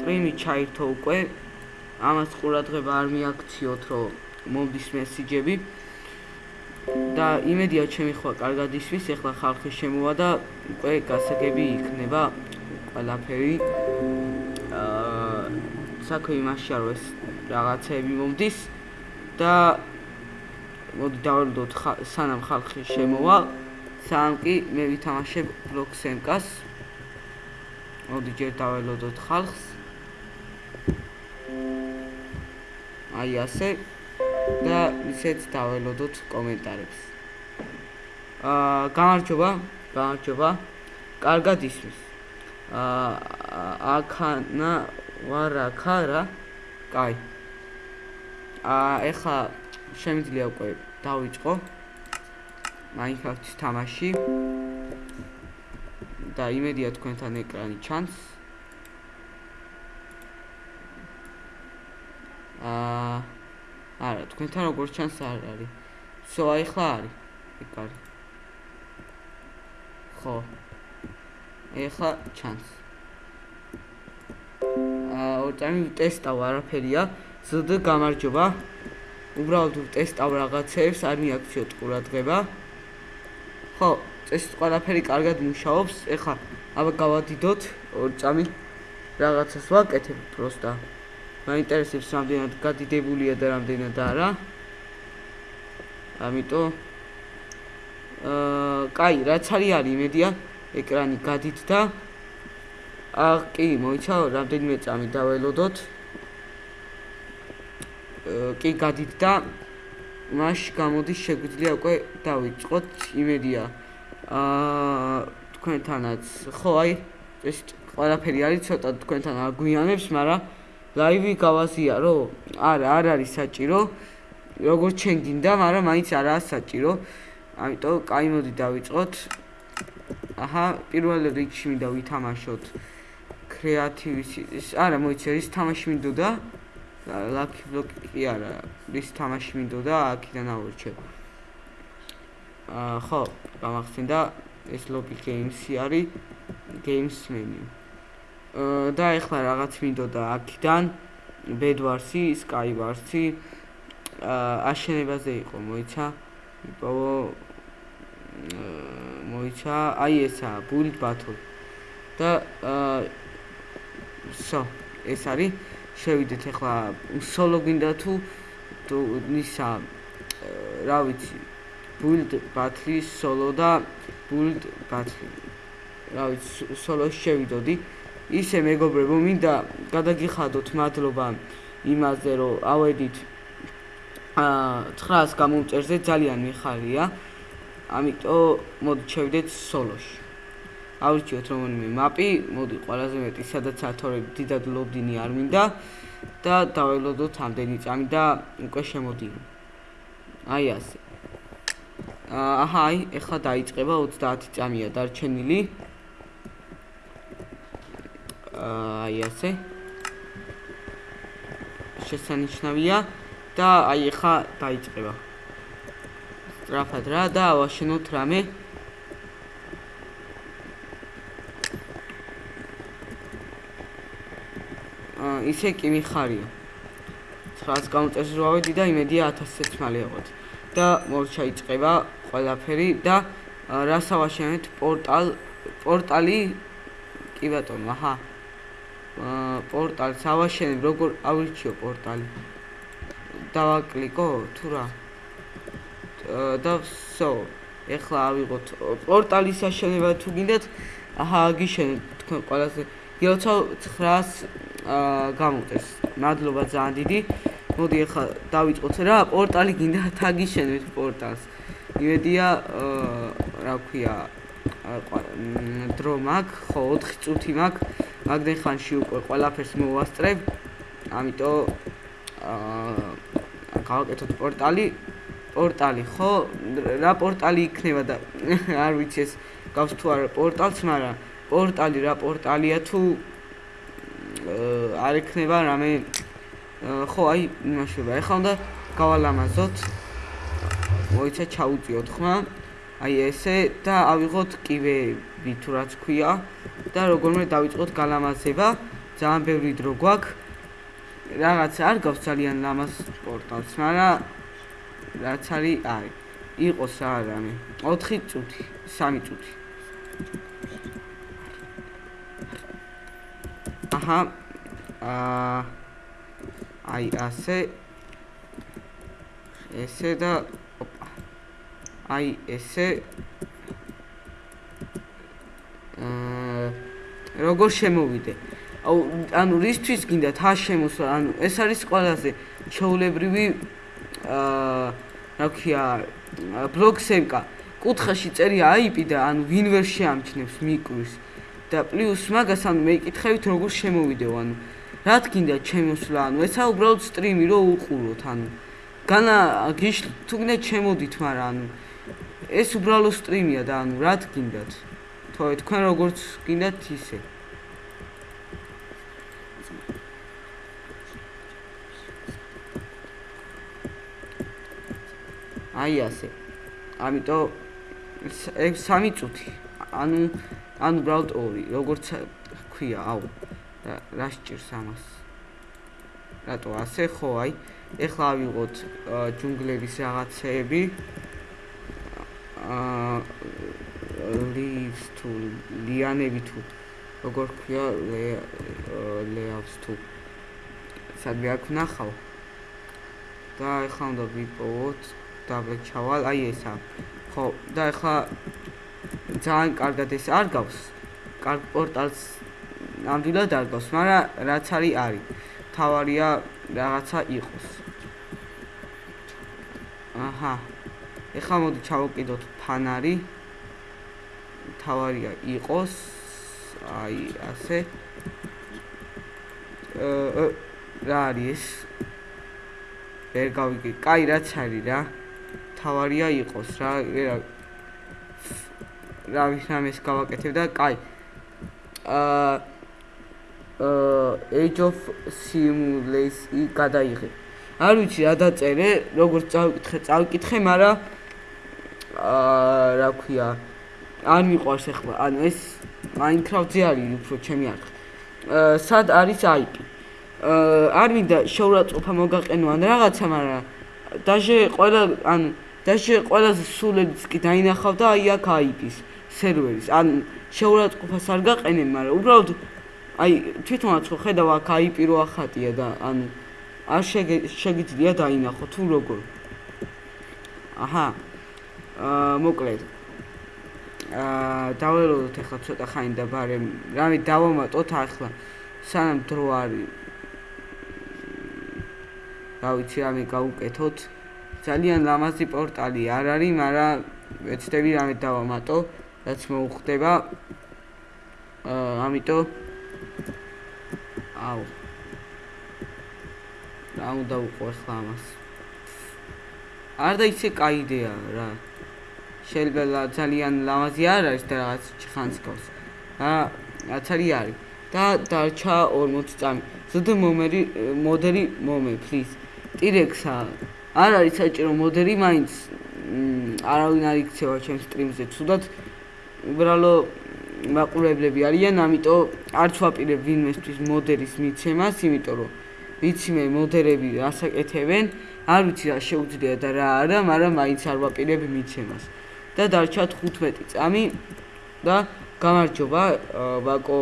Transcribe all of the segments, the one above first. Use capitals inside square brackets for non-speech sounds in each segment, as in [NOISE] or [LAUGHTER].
სტრიმი ჩაირთო უკვე. ამას ყურადღება არ მიაქციოთ, რომ მომდის მესიჯები. და იმედია ჩემი ხვა კარგად ისვის, ეხლა ხალხი შემოვა და უკვე გასაგები იქნება ყველაფერი. აა საქმე იმაშია, რომ ეს რაღაცები მომდის და მოდი დავალოდოთ სანამ ხალხი შემოვა. სამ კი მე ვითამაშებ ბლოკს ემკას. მოდი ჯერ დაველოდოთ ხალხს. აი ასე და ისეც დაველოდოთ კომენტარებს. აა გამარჯობა, გამარჯობა. კარგად ისმის. აა აქანა ვარაკა რა? კაი. აა ეხა შემიძლია უკვე დავიწყო. Minecraft-ის თამაში. და იმედია თქვენთან ეკრანი ჩანს. აა არა, თქვენთან როგორ ჩანს არ არის. всё, აი ხლა არის. ეგ არის. ხო. ეხლა ჩანს. აა ორტანი ტესტავ არაფერია. ზრდ გამარჯობა. უბრალოდ ტესტავ რაღაცებს, არ მიაქციოთ ყურადღება. ხო, წესით ყველაფერი კარგად მუშაობს. ეხლა აბა გავადიდოთ ორ წამი რაღაცას ვაკეთებ პროსტა. მაინტერესებს რამდენად გადიდებულია და რამდენად არა. ამიტომ აა, კაი, რაც არის არის იმედია ეკრანი გადიდდა. აა, კი, მოიცა რამდენიმე წამი დაველოდოთ. აა, კი, გადიდდა. მაშ გამოდის შეგვიძლია უკვე დავიწყოთ იმედია აა თქვენთანაც ხო აი ეს ყველაფერი არის ცოტა თქვენთან აგვიანებს მაგრამ ლაივი გავაზია რო არა არ არის საჭირო. როგორც ჩვენ გინდა მაგრამ მაინც არაა საჭირო. ამიტომ კაი მოდი დავიწყოთ. აჰა პირველ რიგში მინდა ვითამაშოთ კრეატივის არა მოიცე ის თამაში მინდოდა. ლაკი ბლოკი კი არა ის თამაში მინდოდა აქიდან ავორჩე აა ხო გამახსენდა ეს ლობი გეიმსი არის აა და ეხლა რაღაც მინდოდა აქიდან. bedwars-ი skywars-ი აა აშენებაზე იყო მოიცა იპოვო მოიცა აი ესა build battle და აა so ეს არის. შევიდეთ ახლა სოლო გინდა თუ თუ ისა რა ვიცი. build battle solo და build battle რა ვიცი solo შევიდოდი ისე მეგობრებო მინდა გადაგიხადოთ მადლობა იმაზე რომ ავედით აა 900 გამომწერზე ძალიან მიხარია ამიტომ მოდი შევიდეთ solo-ში ავრჩიოთ რომელიმე მაპი, მოდი ყველაზე მეტი სადაც ათორები დიდად ლოდინი არ მინდა და დაველოდოთ ამდენი წამი და უკვე შემოდიო. აი ასე. აჰა, აი, ეხლა დაიწყება 30 წამია დარჩენილი. აი ასე. შესანიშნავია და აი ეხლა დაიწყება. სტრაფად რა და ავაშენოთ რამე. ისე კი მიხარია. 900 გამომწერს რო ავედი და იმედია 1000-ს მალე აღვთ. და მორჩა იწება ყველაფერი და რასავაშენეთ პორტალ პორტალი კი ბატონო, აჰა. აა პორტალს ავაშენებ როგორ ავრჩიო პორტალი. დავაკლიკო თუ რა. და всё. ეხლა ავიღოთ პორტალის აშენება თუ გინდათ, აჰა, გიშენეთ თქვენ ყველაზე გიოცავ 900 აა გამოწეს. მადლობა ძალიან დიდი. მოდი ახლა დავიწყოთ რა, პორტალი გინდა თაგიშენეთ პორტალს. იმედია აა რა ქვია დრო მაგ, ხო 4 წუთი მაგ. მაგდენ ხანში უკვე ყველაფერს მოვასწრებ. ამიტომ აა გავაკეთოთ პორტალი. პორტალი, ხო? რა პორტალი იქნება და [LAUGHS] არ ვიცი ეს გავს თუ არა პორტალს, მაგრამ პორტალი რა პორტალია თუ არ ექნება რამე ხო აი იმაშობა ეხლა უნდა გავალამაზოთ მოიცა ჩაუწიოთ ხმა აი ესე და ავიღოთ კივეები თუ რაც ქვია და როგორმე დავიწყოთ გალამაზება ძალიან ბევრი დრო გვაქვს. რაღაც არ გავს ძალიან ლამას პორტალს, მაგრამ რაც არის, არის. იყოს რა რამე. 4 წუთი, 3 წუთი. აჰა. აა აი ასე ესე და ოპა. აი ესე როგორ შემოვიდე? ანუ რისთვის გინდა თა შემოსვა? ანუ ეს არის ყველაზე ჩაოლებრივი აა რა ქვია ბლოქსენკა. კუთხეში წერია IP და ანუ ვინ ვერ შეამჩნევს მიკვირს და პლუს მაგას ანუ მეიკითხებით როგორ შემოვიდეო ანუ რა თქინდა ჩემოსვლა ანუ ესა უბრალოდ სტრიმი რო უყუროთ ანუ განა გიშ თუ გინდა ჩემოდით მაგრამ ანუ ეს უბრალოდ სტრიმია და ანუ რა თქინდათ თქო თქვენ როგორც გინდათ ისე. აი ასე. ამიტომ ეს 3 წუთი. ანუ ანუ უბრალოდ 2 როგორც ქვია აუ რა სჭირს ამას? რატო ასე? ხო აი ეხლა ავიღოთ ჯუნგლების რაღაცეები. აა leaves to lianები თუ როგორ ქვია layout თუ. სადმე აქ ნახავ და ეხლა უნდა ვიპოვოთ დაბლ ჩავალ აი ესა ხო და ეხლა ძალიან კარგად ეს არ გავს. კარგ პორტალს ნამდვილად არ გავს მაგრამ რაც არის არის. თავარია რაღაცა იყოს. აჰა. ეხლა მოდი ჩავოკიდოთ ფანარი თავარია იყოს აი ასე აა რა არის? ვერ გავიგე. კაი რაც არის რა? თავარია იყოს რა რა რა ვიხამეს გავაკეთებ და კაი. აა Age of Simulation გადაიღე. არ ვიცი რა დაწერე, როგორც წავიკითხე, წავიკითხე, მაგრამ აა რა ქვია, არ მიყვარს ახლა. ანუ ეს Minecraft-ზე არის უფრო ჩემი არხი. აა სად არის IP? არ მინდა შეურაცხყოფა მოგაყენო ან რაღაცა, მაგრამ დაჟე ყველა ანუ დაჟე ყველაზე სულიც კი დაინახავ და აი აქ IP-ის სერვერის. ან შეურაცხყოფას არ გაყენე, მაგრამ უბრალოდ აი თვითონაც ხო ხედავ აქ IP რო ახატია და ანუ არ შეგიძლია დაინახო თუ როგორ აჰა აა მოკლედ დაველოდოთ ახლა ცოტა ხანი და ბარემ რამე დავამატოთ ახლა სანამ დრო არის რა ვიცი რამე გავუკეთოთ ძალიან ლამაზი პორტალი არ არის მაგრამ ვეცდები რამე დავამატო რაც მოუხდება. აა ამიტომ აუ. რა უნდა უყო ახლა ამას? არ და ისე კაი იდეა რა შეიძლება ძალიან ლამაზი არ არის და რაღაც ხანს გავს რა რაც არის. და დარჩა 40 წამი. ზუდა მომერი მოდერი მომე პლიზ ტირექსა. არ არის საჭირო მოდერი მაინც არავინ არ იქცევა ჩემს სტრიმზე. თუდად უბრალოდ მაყურებლები არიან, ამიტომ არც ვაპირებ ვინმესთვის მოდერის მიცემას, იმიტომ რომ ვიცი მე მოდერები ასაკეთებენ, არ ვიცი რა შეუძლია და რა არა, მაგრამ მაინც არ ვაპირებ მიცემას. და დარჩა 15 წამი და გამარჯობა ვაკო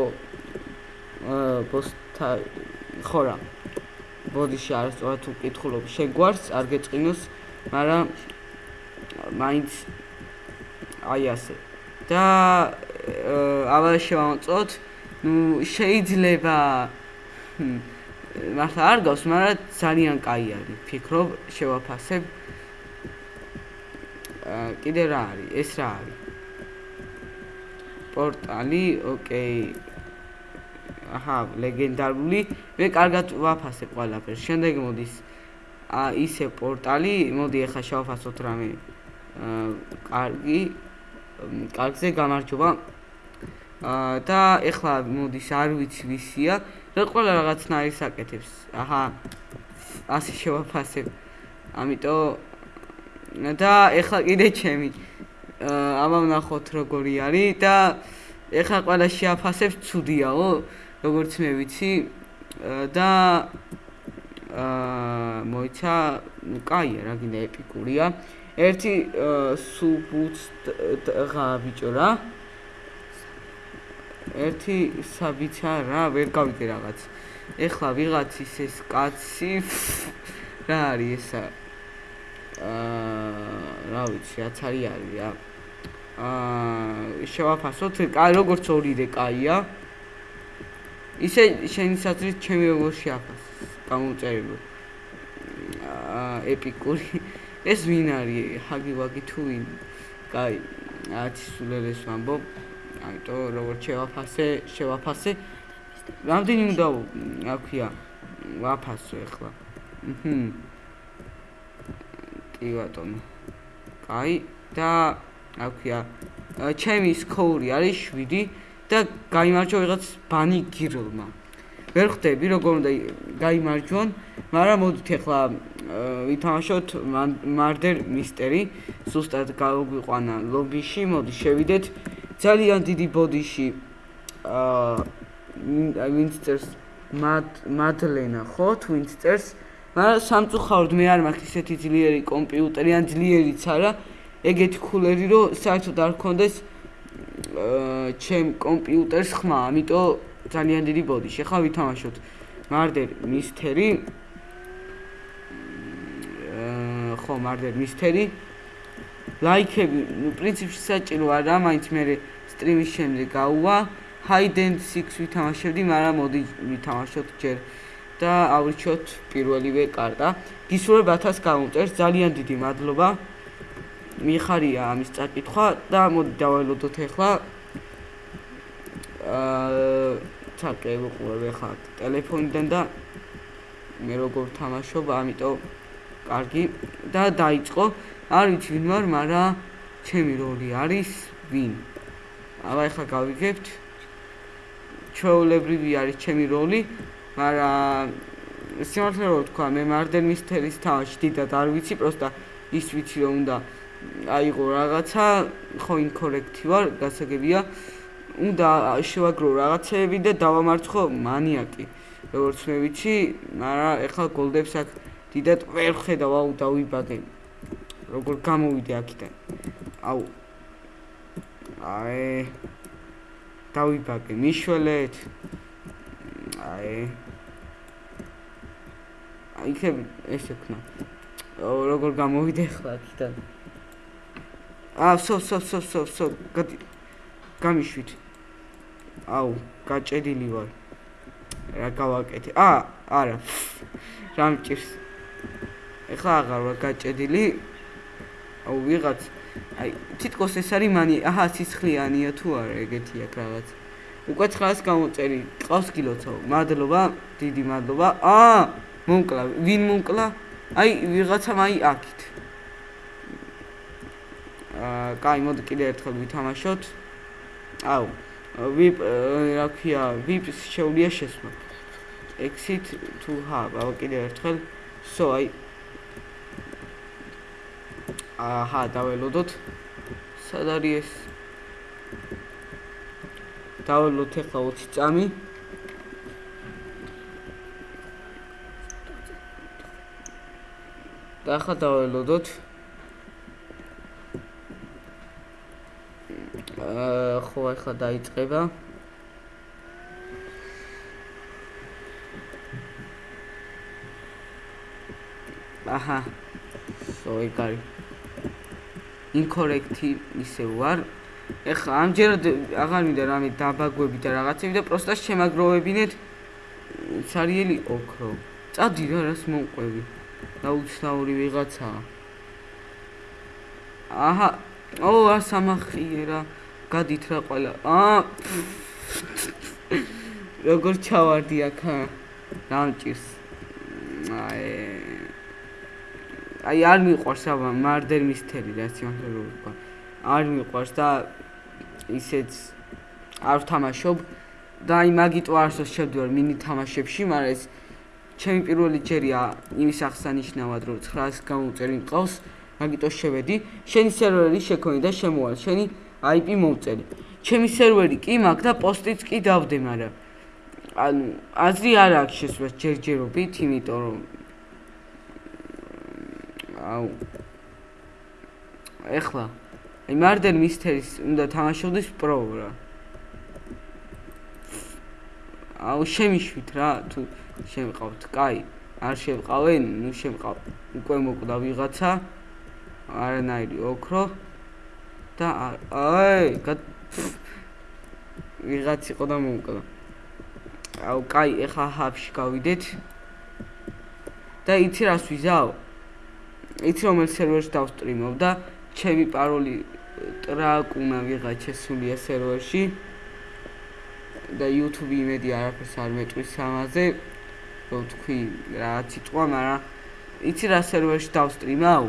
პოსტა ხორა. ბოდიში არასწორად უკითხულობ, შეგვარს, არ გეწყინოს, მაგრამ მაინც აი ასე. და ავალ შევამწოთ. ნუ შეიძლება მართლა არ გავს, მაგრამ ძალიან კაი არის. ფიქრობ შევაფასებ. კიდე რა არის? ეს რა არის? პორტალი, ოკეი. აჰა, ლეგენდარული. მე კარგად ვაფასებ ყველაფერს. შემდეგ მოდის აა ისე პორტალი, მოდი ახლა შევაფასოთ რამე აა კარგი. კარგზე გამარჯობა. აა და ეხლა მოდის არ ვიცი ვისია, რა ყველა რაღაცნაირს აკეთებს. აჰა. ასე შევაფასებ. ამიტომ და ეხლა კიდე ჩემი ამამ ნახოთ როგორი არის და ეხლა ყველა შეაფასებს ცუდიაო როგორც მე ვიცი და აა მოიცა ну кайя რა გინდა ეპიკურია. ერთი სუბუც ღა ბიჭო რა ერთი საბიცა რა ვერ გავიგე რაღაც. ეხლა ვიღაც ის ეს კაცი რა არის ესა? აა, რა ვიცი, რაც არის არის რა. აა, შევაფასოთ, კაი, როგორც ორი რე კაია. ისე შენი საზრით ჩემი როგორ შეაფას? გამოწერილო. აა, ეპიკური. ეს ვინ არის? ჰაგი ვაგი თუ ვინ? კაი, ათი სულელეს ვამბობ. აიტო როგორც შევაფასე, შევაფასე. რამდენი უნდა აქვია? ვაფასო ახლა. ჰმ. კი ბატონო. კაი და აქვია ჩემი სკოური არის 7 და გამარჯვა ვიღაც ბანი გირლმა. ვერ ხვდები როგორ უნდა გამარჯვონ, მაგრამ მოდით ახლა ვითამაშოთ მარდერ მისტერი. ზუსტად გავიყვანა ლობიში, მოდი შევიდეთ. ძალიან დიდი ბოდიში აა ვინცტერს მადლენა ხო თვინცტერს მაგრამ სამწუხაროდ მე არ მაქვს ისეთი ძლიერი კომპიუტერი ან ძლიერიც არა ეგეთი ქულერი რომ საერთოდ არ გქონდეს ჩემ კომპიუტერს ხმა. ამიტომ ძალიან დიდი ბოდი. შეხა ვითამაშოთ. მარდერ მისტერი ხო მარდერ მისტერი ლაიქები ნუ პრინციპში საჭირო არა მაინც მე სტრიმის შემდეგ გაუვა. Hide and seek ვითამაშებდი, მაგრამ მოდი ვითამაშოთ ჯერ და ავრჩიოთ პირველივე კარტა. გისურვებ 1000 გამომწერს, ძალიან დიდი მადლობა. მიხარია ამის წაკითხვა და მოდი დავალოდოთ ახლა. აა ჩაკე ვიყურებ ახლა ტელეფონიდან და მე როგორ თამაშობ, ამიტომ კარგი და დაიწყო. არ ვიცი ვინ ვარ, მაგრამ ჩემი როლი არის ვინ. აბა ახლა გავიგებთ. ჩვეულებრივი არის ჩემი როლი, მაგრამ სიმართლე რომ თქვა, მე მარდენ მისტერის თავში დიდად არ ვიცი, პროსტა ის ვიცი რომ უნდა აიღო რაღაცა, ხო ინკორექტი ვარ, გასაგებია. უნდა შევაგრო რაღაცეები და დავამარცხო მანიაკი. როგორც მე ვიცი, მაგრამ ეხლა გოლდებს აქ დიდად ვერ ხედავ, აუ დავიბაგე. როგორ გამოვიდე აქიდან? აუ. აი დავიბაგე მიშველეთ აი აი ხე ესე ქნა როგორ გამოვიდე ხლა აქიდან აა სო სო სო სო სო გამიშვით. აუ გაჭედილი ვარ. რა გავაკეთე. აა არა. რა მჭირს. ეხლა აღარ ვარ გაჭედილი. აუ ვიღაც. აი თითქოს ეს არის მანი. აჰა სისხლიანია თუ არა ეგეთი აქ რაღაც. უკვე ცხას გამომწერი ყავს კილოცო მადლობა დიდი მადლობა. აა მომკლა ვინ მომკლა აი ვიღაცა მაი აქით. აა კაი მოდი კიდე ერთხელ ვითამაშოთ. აუ ვიპ რა ქვია ვიპს შეუძლია შესვლა. Exit to hub აუ კიდე ერთხელ. So აი. აჰა დაველოდოთ. სად არის ეს? დაველოდოთ ახლა 20 წამი და ახლა დაველოდოთ აა ხო ახლა დაიწყება აჰა სო ეგარი ინკორექტი ისე ვარ. ეხლა ამჯერად აღარ მინდა რამე დაბაგვები და რაღაცები და პროსტა შემაგროვებინეთ ცარიელი ოქრო. წადი რა რას მომყვევი. დაუცნაური ვიღაცაა. აჰა, ო, ასამახიერა. გადით რა ყველა. აა. როგორ ჩავარდი აქა? დამჭირს. აი აი არ მიყვარს აბა მარდერ მისტერი რა რო ვთქვა არ მიყვარს და ისეც არ ვთამაშობ და აი მაგიტო არსოს შევდივარ მინი თამაშებში მაგრამ ეს ჩემი პირველი ჯერია იმის აღსანიშნავად რომ 900 გამოწერი მყავს მაგიტო შევედი. შენი სერვერი შეკონი და შემოვალ. შენი IP მომწერი. ჩემი სერვერი კი მაგ და პოსტიც კი დავდე მაგრამ ანუ აზრი არ აქვს შესვლა ჯერჯერობით, იმიტომ რომ აუ ეხლა აი მარდენ მისტერის უნდა თამაშობდეს პრო რა. აუ შემიშვით რა თუ შემყავთ. კაი, არ შემყავენ, ნუ შემყავ. უკვე მოკვდა ვიღაცა. არანაირი ოქრო და აი, ვიღაც იყო და მოკვდა. აუ, კაი, ეხა ჰაბში გავიდეთ. და იცი რას ვიზავ? იცი რომელ სერვერში დავსტრიმობ და ჩემი პაროლი ტრაკუნა ვიღაჩა სულია სერვერში. და YouTube იმედი არაფერს არ მეტყვის ამაზე. რო თქვი რაც იწვა, მაგრამ იცი რა სერვერში დავსტრიმავ?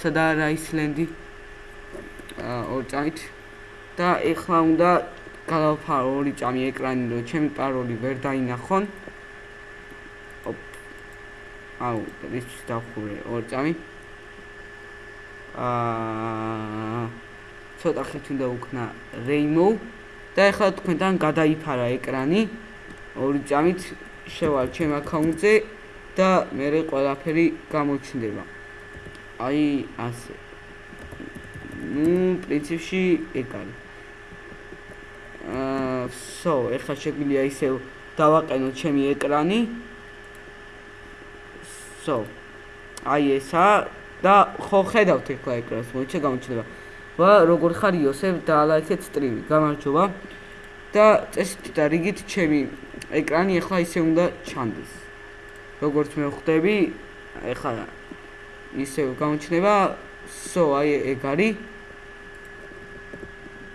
სადა რა ისლენდი? ორ წამით და ეხლა უნდა გავაფარო ორი წამი ეკრანი, რომ ჩემი პაროლი ვერ დაინახონ. აუ, ის დავხურე ორ წამი. აა ცოტა ხით უნდა უკნა Rainbow და ეხლა თქვენთან გადაიფარა ეკრანი ორი წამით შევალ ჩემ აკაუნტზე და მე ყველაფერი გამოჩნდება. აი ასე. ნუ პრინციპში ეგ არის. აა სო, ეხლა შეგვიძლია ისე დავაყენო ჩემი ეკრანი. სო. აი ესა და ხო ხედავთ ეხლა ეკრანს, მოიჩა გამოჩნდება. ვა როგორ ხარ იოსებ და ლაიქეთ სტრიმი გამარჯობა და წესით და რიგით ჩემი ეკრანი ახლა ისე უნდა ჩანდეს. როგორც მე ხვდები ახლა ისე გამოჩნდება სო აი ეგ არის.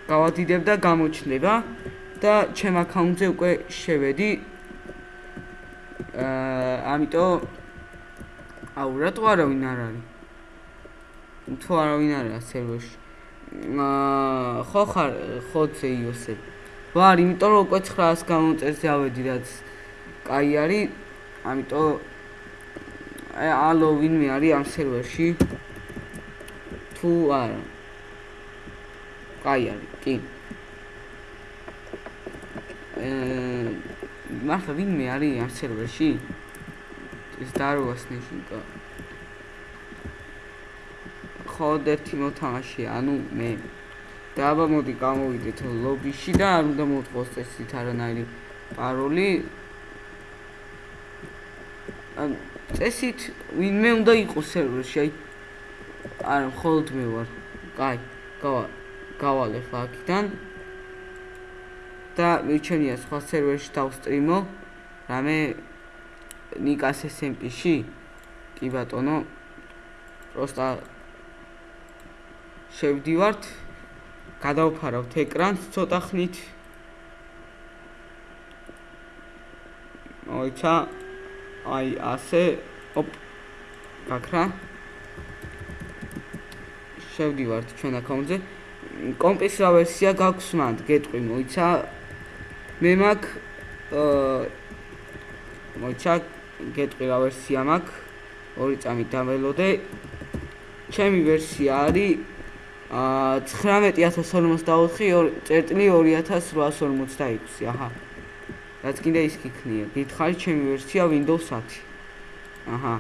გავადიდებ და გამოჩნდება და ჩემ აკაუნტზე უკვე შევედი. აა ამიტომ აუ რატო არავინ არ არის. თუ არ არის სერვერში. აა ხო ხარ ხოძე იოსებ ვარ იმიტომ რომ უკვე 900 გამოწერს ავედი რაც კაი არის ამიტომ აი ალო ვინმე არის ამ სერვერში? თუ არა კაი არის კი. აა მართლა ვინმე არის ამ სერვერში? ეს დარვას ნიშნიკა მხოლოდ ერთი მოთამაშე, ანუ მე. და აბა მოდი გამოვიდეთ ლობიში და არ უნდა მოვთხოვს წესით არანაირი პაროლი. ან წესით ვინმე უნდა იყოს სერვერში, აი არა, მხოლოდ მე ვარ. კაი, გავა გავალე ფაქტიდან. და მიჩენია სხვა სერვერში დავსტრიმო. რამე ნიკას SMP-ში? კი ბატონო. პროსტა შევდივართ გადავფარავთ ეკრანს ცოტა ხნით. ოიცა აი ასე. ოპ გაქრა. შევდივართ ჩვენ აკაუნტზე კომპის რა ვერსია გაქვს მანდ? გეტყვი მოიცა. მე მაგ მოიცა. გეტყვი რა ვერსია მაქვს ორი წამი დაველოდე. ჩემი ვერსია არის 19044-2086 აჰა. რაც კიდე ის გიქნია. გითხარი ჩემი ვერსია Windows 10 აჰა.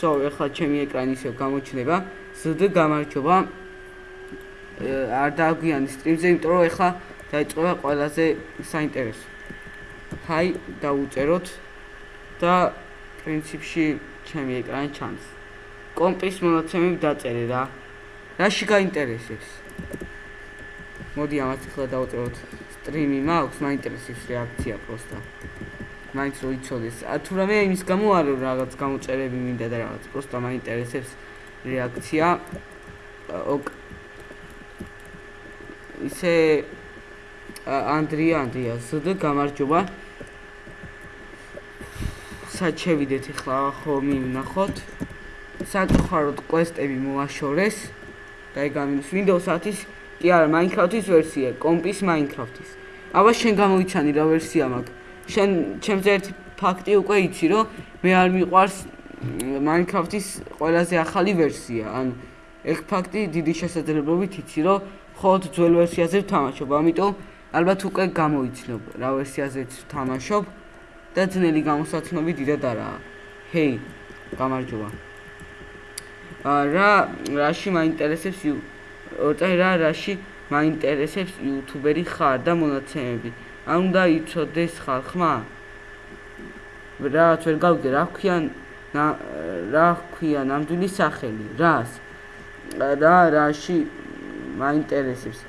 სო ეხლა ჩემი ეკრანი ისე გამოჩნდება. ზდ გამარჯობა. არ დაგვიანი სტრიმზე იმიტომ რომ ეხლა დაიწყება ყველაზე საინტერესო. ჰაი დაუწეროთ და პრინციპში ჩემი ეკრანი ჩანს. კომპის მონაცემები დაწერე რა რაში გაინტერესებს? მოდი ამას ახლა დავწეროთ. სტრიმი მაქვს, მაინტერესებს რეაქცია პროსტა. მაინც რო იცოდეს. ა თუ რამე იმის გამო არ რაღაც გამოწერები მინდა და რაღაც პროსტა მაინტერესებს რეაქცია. ოკ ისე ანდრია ანდრია ზდ გამარჯობა. საჩევიდეთ ახლა ხო მივნახოთ. საკუთაროდ კვესტები მოაშორეს. და ეგ ამინუს Windows 10-ის კი არა Minecraft-ის ვერსია, კომპის Minecraft-ის. აბა შენ გამოიცანი რა ვერსია მაქვს. შენ ჩემზე ერთი ფაქტი უკვე იცი, რომ მე არ მიყვარს Minecraft-ის ყველაზე ახალი ვერსია. ანუ ეგ ფაქტი დიდი შესაძლებლობით იცი, რომ ხოთ ძველ ვერსიაზე ვთამაშობ. ამიტომ ალბათ უკვე გამოიცნობ რა ვერსიაზეც თამაშობ და ძნელი გამოსაცნობი დიდად არაა. ჰეი, გამარჯობა. რა რაში მაინტერესებს ოცე რა რაში მაინტერესებს იუთუბერი ხარ და მონაცემები. ან უნდა იცოდეს ხალხმა? რა ვერ გავიგე რა ქვიან რა ქვია ნამდვილი სახელი? რას? რა რაში მაინტერესებს?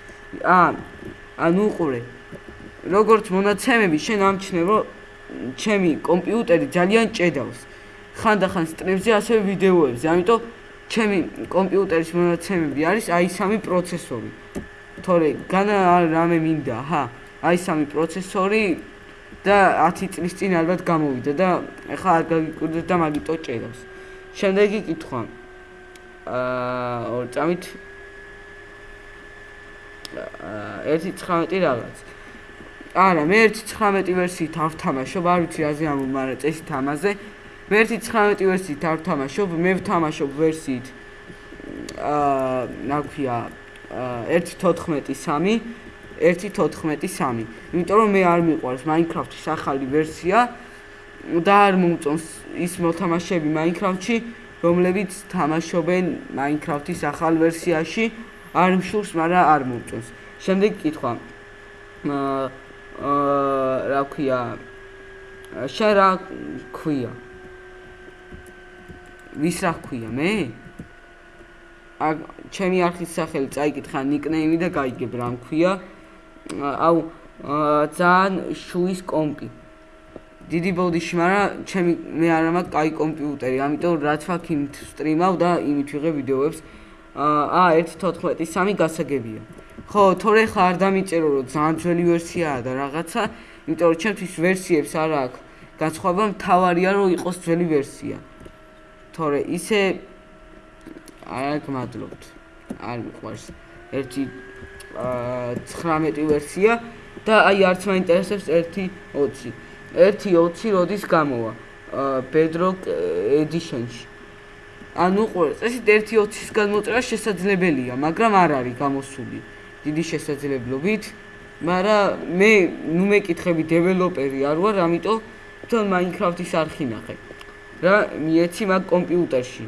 ა ანუ ყურე როგორც მონაცემები შენ ამჩნევ რომ ჩემი კომპიუტერი ძალიან ჭედავს. ხანდახან სტრიმზე ასევე ვიდეოებზე ამიტომ ჩემი კომპიუტერის მონაცემები არის აი სამი პროცესორი თორე განა რამე მინდა ჰა აი სამი პროცესორი და 10 წლის წინ ალბათ გამოვიდა და ეხლა არ გაგიკვირდეთ და მაგიტო ჭედავს. შემდეგი კითხვა. აა ორ წამით აა 1.19 რაღაც. არა, მე 1.19 ვერსიით არ ვთამაშობ, არ ვიცი რაზე ამბობ, მაგრამ წესით მე 1.19 ვერსიით არ ვთამაშობ, მე ვთამაშობ ვერსიით აა, რა ქვია, აა 1.14.3 1.14.3. იმიტომ რომ მე არ მიყვარს Minecraft-ის ახალი ვერსია და არ მომწონს ის მოთამაშეები Minecraft-ში, რომლებიც თამაშობენ Minecraft-ის ახალ ვერსიაში. არ მშურს, მაგრამ არ მომწონს. შემდეგი კითხვა. აა რა ქვია? შენ რა ქვია? ვის რა ქვია მე? ა ჩემი არხის სახელი წაიკითხა ნიკნეიმი და გაიგებ რა მქვია. აუ ძალიან შუის კომპი. დიდი ბოდიში, მაგრამ ჩემი მე არ მაქვს კაი კომპიუტერი, ამიტომ რაც ვაქ იმით სტრიმავ და იმით ვიღებ ვიდეოებს. აა 1.14.3 გასაგებია. ხო, თორე ხა არ დამიწერო რომ ძალიან ძველი ვერსიაა და რაღაცა, იმიტომ რომ ჩემთვის ვერსიებს არ აქვს განსხვავება, მთავარია რომ იყოს ძველი ვერსია. თორე ისე არ გმადლობთ. არ მიყვარს. ერთი 19 ვერსია და აი არც მაინტერესებს 1.20. 1.20 როდის გამოვა? Bedrock Edition-ში. ანუ ყოველ წესით 1.20-ის გამოწერა შესაძლებელია, მაგრამ არ არის გამოსული დიდი შესაძლებლობით. მაგრამ მე ნუ მეკითხები დეველოპერი არ ვარ, ამიტომ თან Minecraft-ის არხი ნახე. რა მიეცი მაგ კომპიუტერში.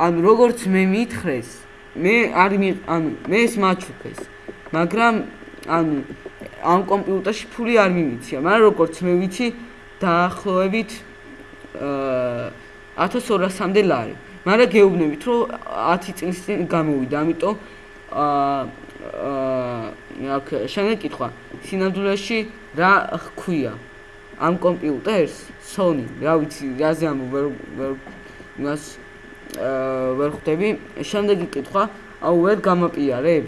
ანუ როგორც მე მითხრეს, მე არ მი ანუ მე ეს მაჩუქეს მაგრამ ანუ ამ კომპიუტერში ფული არ მიმიცია მაგრამ როგორც მე ვიცი დაახლოებით აა 1200-მდე ლარი. მაგრამ გეუბნებით რომ 10 წლის წინ გამოვიდა ამიტომ აა აა შენ კითხვა. სინამდვილეში რა ხქვია ამ კომპიუტერს Sony რა ვიცი რაზე ამ ვერ ვერ იმას ვერ ხვდები. შემდეგი კითხვა, აუ ვერ გამაპიარებ?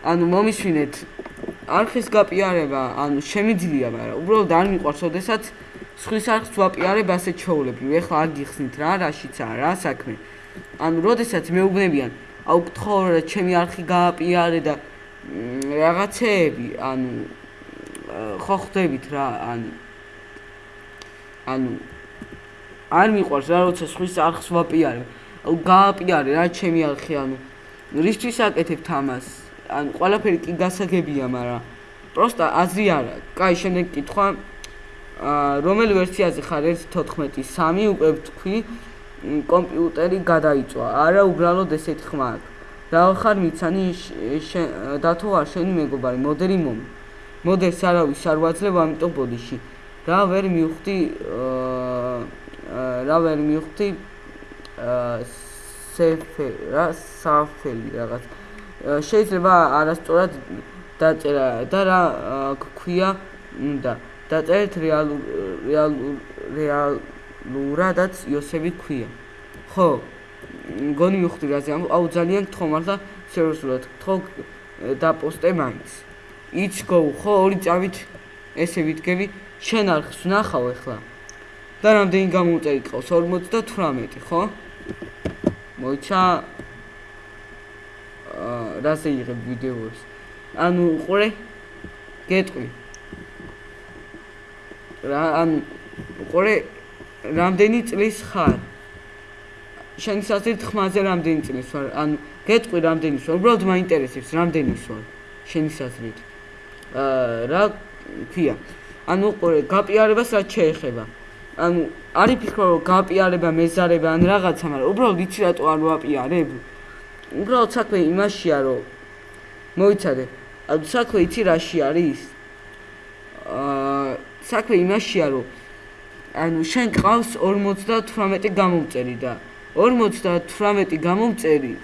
ანუ მომისვინეთ არხის გაპიარება, ანუ შემიძლია, მაგრამ უბრალოდ არ მიყვარს, ოდესაც სხვის არხს ვაპიარებ ასეთ ჩაოლები. ეხლა არ გიხსნით რა, რაშიცაა რა საქმე. ანუ ოდესაც მეუბნებიან, აუ გთხოვ რა ჩემი არხი გააპიარე და რაღაცეები, ანუ ხო ხვდებით რა, ანუ ანუ არ მიყვარს რა როცა სხვის არხს ვაპიარე. აუ გააპიარე რა ჩემი არხი ანუ რისთვის აკეთებ თამას? ანუ ყველაფერი კი გასაგებია, მაგრამ პროსტა აზრი არა. კაი, შემდეგ კითხვა. აა რომელი ვერსიაზე ხარ 1.14.3 უკვე ვთქვი კომპიუტერი გადაიწვა. არა უბრალოდ ესეთი ხმა აქვს. რა ხარ მიცანი დათო არ შენი მეგობარი მოდერი მომი. მოდერს არავის არ ვაძლევ ამიტომ ბოდიში. რა ვერ მივხვდი აა რა ვერ მივხვდი სეფე რა საფელი რაღაც. შეიძლება არასწორად დაწერა და რა გქვია უნდა დაწერეთ რეალურ რეალურ რეალურადაც იოსები გქვია ხო გონი მივხვდი რაზე აუ ძალიან გთხოვ მართლა სერიოზულად გთხოვ დაპოსტე მაინც. იცგო ხო ორი წავით ესე ვიდგები შენ არხს ვნახავ ახლა და რამდენი გამომწერი ყავს? 58 ხო? მოიცა აა რაზე იღებ ვიდეოებს? ანუ ყურე? გეტყვი. რა ანუ ყურე რამდენი წლის ხარ? შენ სასწრით ხმაზე რამდენი წლის ვარ? ანუ გეტყვი რამდენი ვარ? უბრალოდ მაინტერესებს რამდენი ვარ შენი საზრით. რა ქვია ანუ ყურე გაპიარებას რაც შეეხება ანუ არის ფიქრო რომ გაპიარება მეზარება ან რაღაცა მაგრამ უბრალოდ იცი რატო არ ვაპიარებ უბრალოდ საქმე იმაშია რომ მოიცადე ანუ საქმე იცი რაში არის აა საქმე იმაშია რომ ანუ შენ ყავს 58 გამომწერი და 58 გამომწერი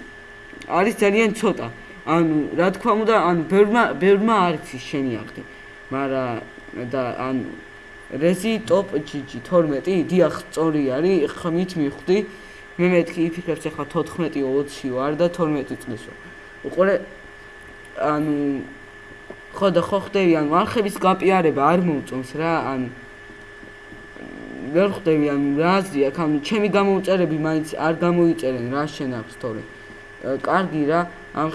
არის ძალიან ცოტა. ანუ რა თქმა უნდა, ანუ ბერმა ბერმა არის შენი აღდი. მაგრამ და ანუ რეზი ტოპ GG 12 დიახ სწორი არის, ხმით მივხვდი. მე მეთქი იფიქრებს ახლა 14-20 ვარ და 12 წლის ვარ. უყურე ანუ ხო და ხო ხდები ანუ არხების გაპიარება არ მომწონს რა ანუ ვერ ხვდები ან რა აზრია ხან ჩემი გამოუწერები მაინც არ გამოიწერენ რა შენ აქვს თორე კარგი რა ამ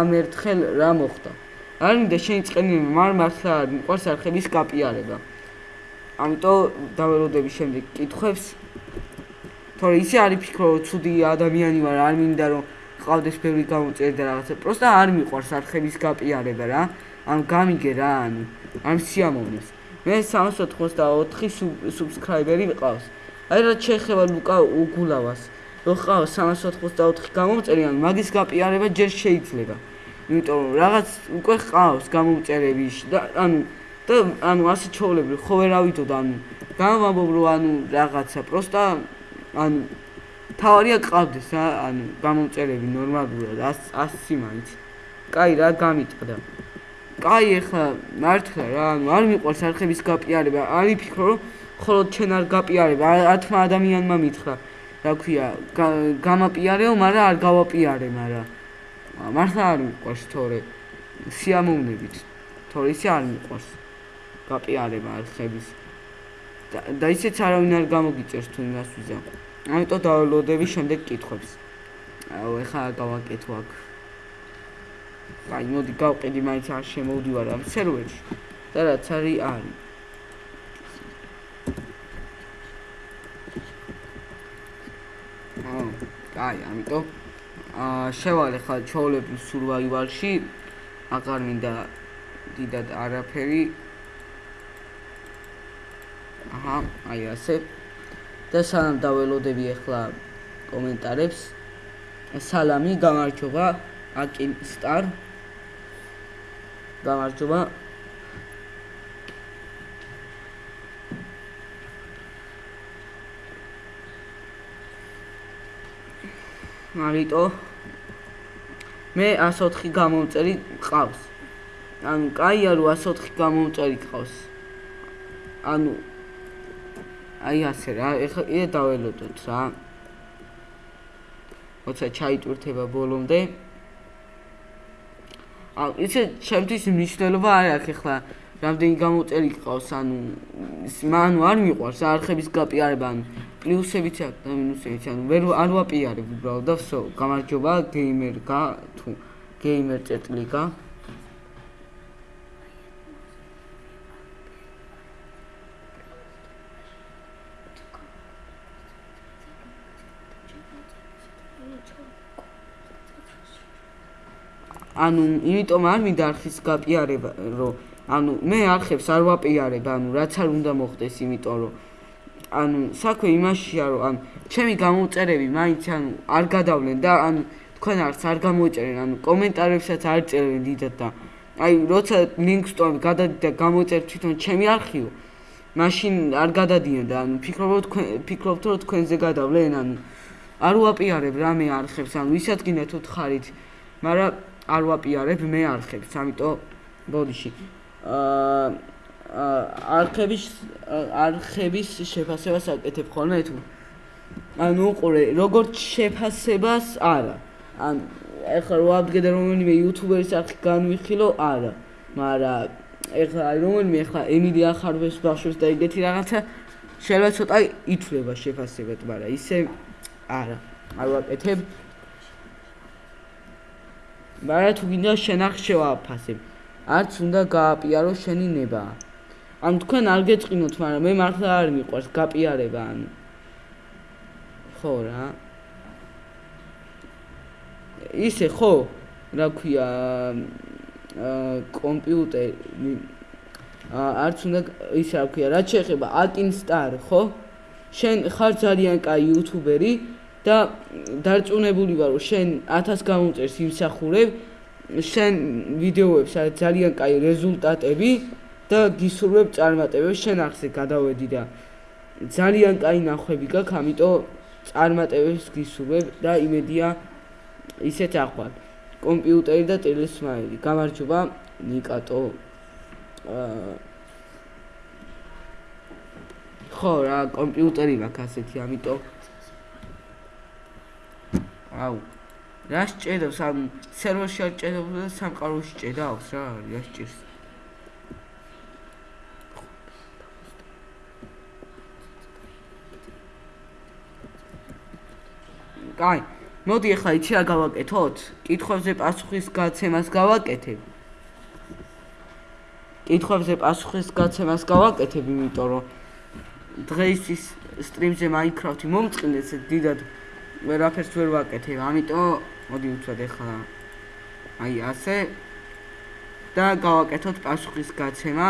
ამ ერთხელ რა მოხდა არ მინდა შენი წენი მარ მართლა მიყვარს არხების კაპიარება ამიტომ დაველოდები შემდეგ კითხვებს თორე ისე არის ფიქრო რომ ცუდი ადამიანი ვარ არ მინდა რომ ყავდეს ბევრი გამოწერი და რაღაცა პროსტა არ მიყვარს არხების კაპიარება რა ან გამიგე რა ანუ ამ სიამოვნებს მე 384 სუბსკრაიბერი ვიყავს. აი რა შეეხება ლუკა უგულავას. რო ყავს 384 გამომწერი, ან მაგის გაპიარება ჯერ შეიძლება. იმიტომ რაღაც უკვე ყავს გამომწერები და ანუ და ანუ ასე ჩაოლები ხო ვერ ავიდო და ანუ გამომაბობ რომ ანუ რაღაცა პროსტა ანუ თავარია ყავდეს რა ანუ გამომწერები ნორმალურად 100 100 მაინც. კაი რა გამიტყდა. კაი ახლა მართლა რა ანუ არ მიყვარს არხების გაპიარება არი ფიქრო რომ ხოლო ჩვენ არ გაპიარება ათმა ადამიანმა მითხრა რა ქვია გამაპიარეო მაგრამ არ გავაპიარე მაგრამ მართლა არ მიყვარს თორე. სიამოვნებით. თორე ისე არ მიყვარს გაპიარება არხების და ისეც არავინ არ გამოგიწერს თუ იმას ვიზა ამიტომ დავალოდები შემდეგ კითხვებს აუ ეხლა გავაკეთო აქ. აი მოდი გავყიდი მაინც არ შემოვდივარ ამ სერვერში. და რაც არის არის. აა აი ამიტომ შევალე ხა ჩაოლები სურვაივალში აღარ მინდა დიდად არაფერი. აჰა აი ასე. და სანამ დაველოდები ახლა კომენტარებს. სალამი გამარჯობა აკინ სტარ. გამარჯობა. მაგიტო მე 104 გამომწერი ყავს. ანუ კაია რომ 104 გამომწერი ყავს. ანუ აი ასე რა ეხლა იდე დაველოდოთ რა. როცა ჩაიტვირთება ბოლომდე. ან ისე ჩემთვის მნიშვნელობა არ აქვს ახლა რამდენი გამოწერი ყავს ანუ მანუ არ მიყვარს არხების გაპიარება ანუ პლუსებიც აქვს და მინუსებიც ანუ ვერ არ ვაპიარებ უბრალოდ და ვსო გამარჯობა გეიმერ გა თუ გეიმერ წერტლიკა ანუ იმიტომ არ მინდა არხის გაპიარება რომ ანუ მე არხებს არ ვაპიარებ ანუ რაც არ უნდა მოხდეს იმიტომ რომ ანუ საქმე იმაშია რომ ანუ ჩემი გამოწერები მაინც ანუ არ გადავლენ და ანუ თქვენ არც არ გამოიწერენ ანუ კომენტარებსაც არ წერენ დიდად და აი როცა ლინკს ტოვებ გადადით და გამოიწერ თვითონ ჩემი არქივ მაშინ არ გადადიან და ანუ ფიქრობთ თქვენ ფიქრობთ რომ თქვენზე გადავლენ ანუ არ ვაპიარებ რამე არხებს ანუ ვისაც გინდათ უთხარით მაგრამ არ ვაპიარებ მე არხებს, ამიტომ ბოდიში. აა არხების არხების შეფასებას აკეთებ ხოლმე თუ ანუ ყურე, როგორც შეფასებას არა. ან ეხლა რო აბგედე რომელიმე იუთუბერის არხი განვიხილო, არა. მაგრამ ეხლა აი რომელიმე ეხლა ემილი ახარბეს ბავშვს და ეგეთი რაღაცა შეიძლება ცოტა ითვლება შეფასებად, მაგრამ ისე არა. არ ვაკეთებ. მაგრამ თუ გინდა შენ არ შევაფასებ. არც უნდა გააპიარო შენი ნება. ან თქვენ არ გეწყინოთ, მაგრამ მე მართლა არ მიყვარს გაპიარება ან ხო რა. ისე ხო, რა ქვია კომპიუტერი არც უნდა ისა რა ქვია, რაც შეეხება Atinstar, ხო? შენ ხარ ძალიან კაი იუთუბერი და დარწმუნებული ვარ, რომ შენ 1000 გამოწერს იმსახურებ, შენ ვიდეოებს არის ძალიან კაი რეზულტატები და გისურვებ წარმატებებს, შენ ახსე გადავედი და ძალიან კაი ნახვები გაქვს, ამიტომ წარმატებებს გისურვებ და იმედია ისეთ ახვალ. კომპიუტერი და ტელესმაილი. გამარჯობა, ნიკატო. ხო რა, კომპიუტერი მაქვს ასეთი, ამიტომ აუ რა შეჭედავს ამ სერვერში არ შეჭედავს და სამყაროში შეჭედავს რა, რა შეჭირს? კაი, მოდი ახლა იცი რა გავაკეთოთ? კითხვებზე პასუხის გაცემას გავაკეთებ. კითხვებზე პასუხის გაცემას გავაკეთებ, იმიტომ რომ დღეს ის სტრიმზე Minecraft-ი მომწყინდეს დიდად ვერაფერს ვერ ვაკეთებ, ამიტომ მოდი უცად ახლა აი ასე და გავაკეთოთ პასუხის გაცემა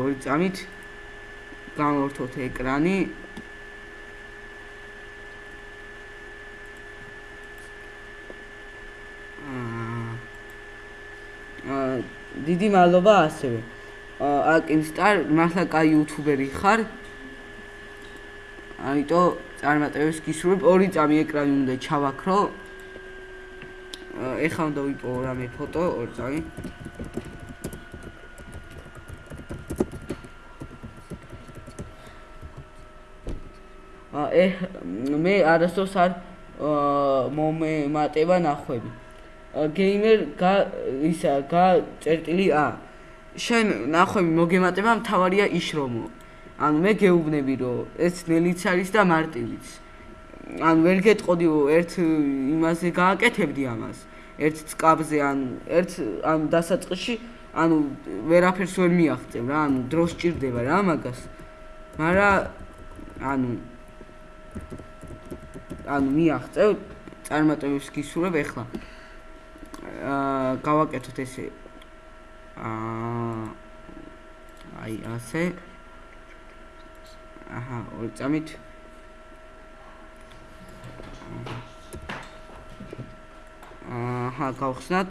ორი წამით გამოვთოთ ეკრანი დიდი მადლობა ასევე. აკინსტარ, მართლა კაი იუთუბერი ხარ. ამიტომ წარმატებებს გისურვებ. ორი წამი ეკრანი უნდა ჩავაქრო. ეხლა უნდა ვიპოვო რამე ფოტო, ორი წამი. აა მე არასდროს არ მომემატება ნახვები. გეიმერ გა ისა გა წერტილი ა. შენ ნახვები მოგემატება მთავარია ის რომ ანუ მე გეუბნები რომ ეს ნელიც არის და მარტივიც. ანუ ვერ გეტყოდი ერთ იმაზე გააკეთებდი ამას. ერთ წკაბზე ანუ ერთ ანუ დასაწყისში ანუ ვერაფერს ვერ მიაღწევ რა ანუ დრო სჭირდება რა მაგას მაგრამ ანუ ანუ მიაღწევ წარმატებებს გისურვებ ეხლა გავაკეთოთ ესე. აა აი ასე. აჰა ორი წამით. აჰა გავხსნათ.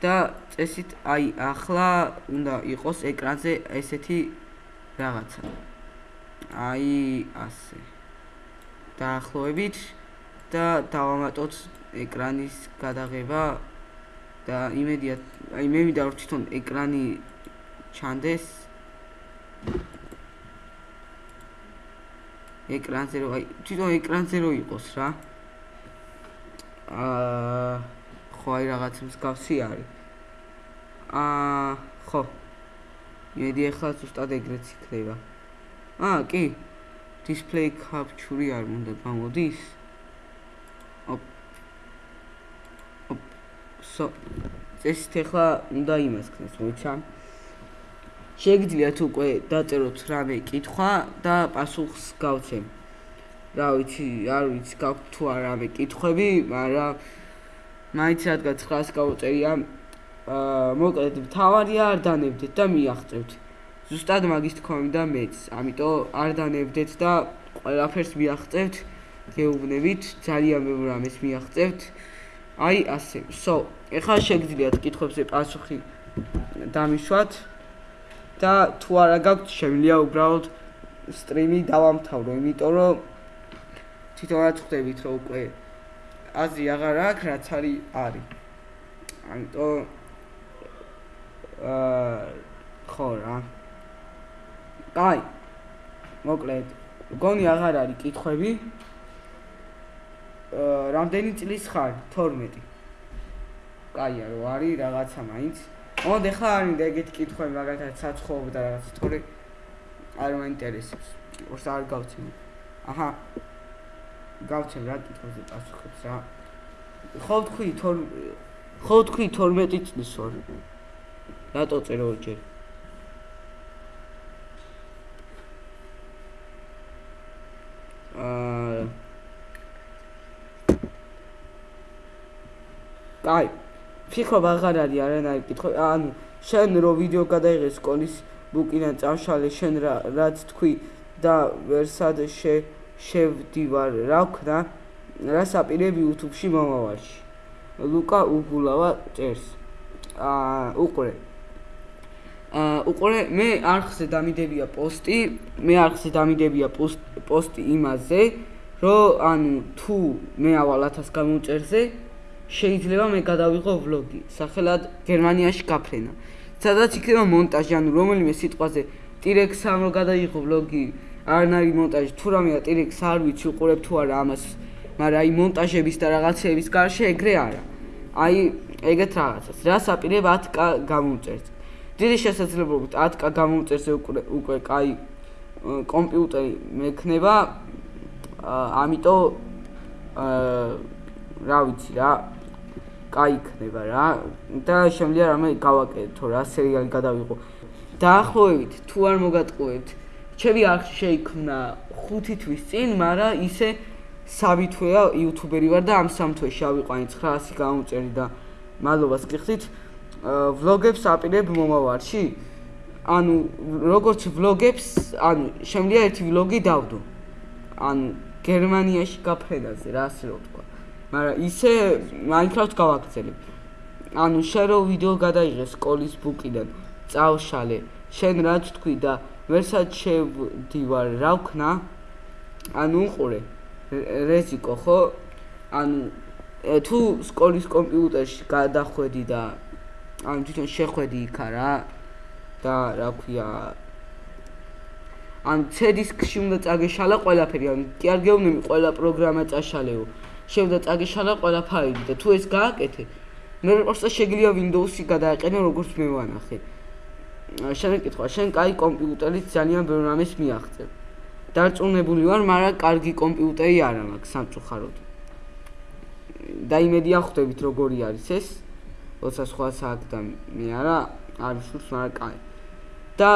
და წესით აი ახლა უნდა იყოს ეკრანზე ესეთი რაღაცა. აი ასე. დაახლოებით და დავამატოთ ეკრანის გადაღება და იმედია აი მე მინდა რომ თვითონ ეკრანი ჩანდეს. ეკრანზე რომ აი თვითონ ეკრანზე რომ იყოს რა. აა ხო აი რაღაც მსგავსი არის. აა ხო. იმედი ახლა ზუსტად ეგრეც იქნება. აა კი. display capture-ი არ უნდა გამოდის სო წესით ახლა უნდა იმას ქნეს მოიცა შეგიძლიათ უკვე დაწეროთ რამე კითხვა და პასუხს გავცემ რა ვიცი არ ვიცი გაქვთ თუ არ რამე კითხვები მაგრამ მაინც რადგან 900 გავწერია აა მოკლედ თავარია არ დანებდეთ და მიაღწევთ. ზუსტად მაგის თქომი და მეც ამიტომ არ დანებდეთ და ყველაფერს მიაღწევთ გეუბნებით ძალიან მე რამეს მიაღწევთ აი ასე. სო, ეხლა შეგძლიათ კითხვებზე პასუხი დამიშვათ და თუ არა გაქვთ, შემიძლია უბრალოდ სტრიმი დავამთავრო, იმიტომ რომ თვითონაც ხვდებით, რომ უკვე აზრი აღარ აქვს, რაც არის არის. ამიტომ აა ხო რა. აი. მოკლედ, გონი აღარ არის კითხვები? რამდენი წლის ხარ? 12. კაია, რო არის რაღაცა მაინც. მოდი ხა არის და ეგეთი კითხვები მაგალითად საცხოვ და რაღაც თორე არ მაინტერესებს. ორს არ გავცემ. აჰა. გავცემ რა კითხვებზე პასუხებს რა. ხო თქვი 12 ხო თქვი 12 წლის ვარ. რატო წერო ჯერ? აი ფიქრობ აღარ არის არანაირი კითხვა ანუ შენ რო ვიდეო გადაიღე სკოლის ბუკიდან წამშალე შენ რა რაც თქვი და ვერსად შე შევდივარ რა ვქნა? რა საპირები YouTube-ში მომავალში? ლუკა უგულავა წერს აა უყურე. აა უყურე მე არხზე დამიდებია პოსტი მე არხზე დამიდებია პოსტი იმაზე რომ ანუ თუ მე ავალ 1000 გამოწერზე შეიძლება მე გადავიღო ვლოგი სახელად გერმანიაში გაფრენა. სადაც იქნება მონტაჟი ანუ რომელიმე სიტყვაზე ტირექს ამ რო გადაიღო ვლოგი არნარი მონტაჟი თუ რამეა ტირექს არ ვიცი უყურებ თუ არა ამას მაგრამ აი მონტაჟების და რაღაცების გარშე ეგრე არა. აი ეგეთ რაღაცას რა საპირებ 10k გამომწერს. დიდი შესაძლებლობით 10k გამომწერს უკვე უკვე კაი კომპიუტერი მექნება ამიტომ აა რა ვიცი რა კაი იქნება რა. და შემიძლია რამე გავაკეთო რა სერიალი გადავიღო. დაახლოებით თუ არ მოგატყუებთ ჩემი არხი შეიქმნა 5 თვის წინ მაგრამ ისე სამი თვეა იუთუბერი ვარ და ამ სამ თვეში ავიყვანი 900 გამომწერი და მადლობას გიხდით. ვლოგებს აპირებ მომავალში ანუ როგორც ვლოგებს ანუ შემიძლია ერთი ვლოგი დავდო. ანუ გერმანიაში გაფრენაზე რა ასე რო ვთქვა მაგრამ ისე Minecraft გავაგრძელებ. ანუ შენ რო ვიდეო გადაიღე სკოლის ბუკიდან. წავშალე შენ რაც თქვი და ვერსად შევდივარ რა ვქნა? ანუ უყურე. რეზიკო ხო? ანუ თუ სკოლის კომპიუტერში გადახვედი და ანუ თვითონ შეხვედი იქა რა და რა ქვია? ან C-დისკში უნდა წაგეშალა ყველაფერი, ან კი არ გეუბნები ყველა პროგრამა წაშალეო. შევდა წაგეშალა ყველაფერი და თუ ეს გააკეთე, მე პროსტა შეგიძლია Windows-ი გადააყენო როგორც მე ვანახე. შენ კითხვა, შენ კაი კომპიუტერით ძალიან ბევრ რამეს მიაღწევ. დარწმუნებული ვარ, მაგრამ კარგი კომპიუტერი არ მაქვს სამწუხაროდ. და იმედია ხვდებით როგორი არის ეს. როცა სხვა საათ და მე არა, არის სულს მაგრამ კაი. და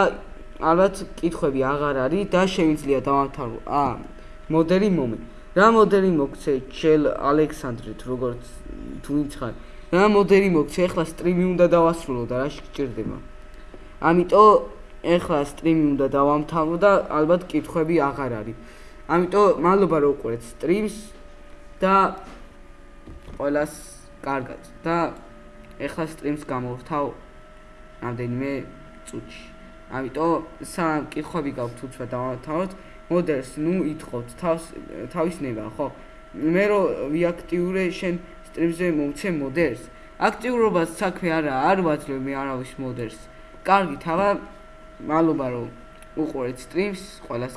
ალბათ კითხები აღარ არის და შეიძლება დავამთავრო. აა მოდელი მომე. რა მოდელი მოგცე ჩელ ალექსანდრით როგორც თუ ვინცხარ. რა მოდელი მოგცე ახლა სტრიმი უნდა დავასრულო და რა შეჭirdება. ამიტომ ეხლა სტრიმი უნდა დავამთავრო და ალბათ კითხვები აღარ არის. ამიტომ მადლობა რომ უყურეთ სტრიმს და ყველას კარგად და ეხლა სტრიმს გამოვთავ რამდენიმე წუთში. ამიტომ სამ კითხვები გაქვთ თუცა დავამთავროთ. მოდერს ნუ ითხოვთ თავს თავის ნება, ხო? მე რო ვიაქტიურე შენ სტრიმზე მომცე მოდერს. აქტიურობას საქმე არა, არ ვაძლევ მე არავის მოდერს. კარგი, თავა მადლობა რომ უყურეთ სტრიმს, ყველას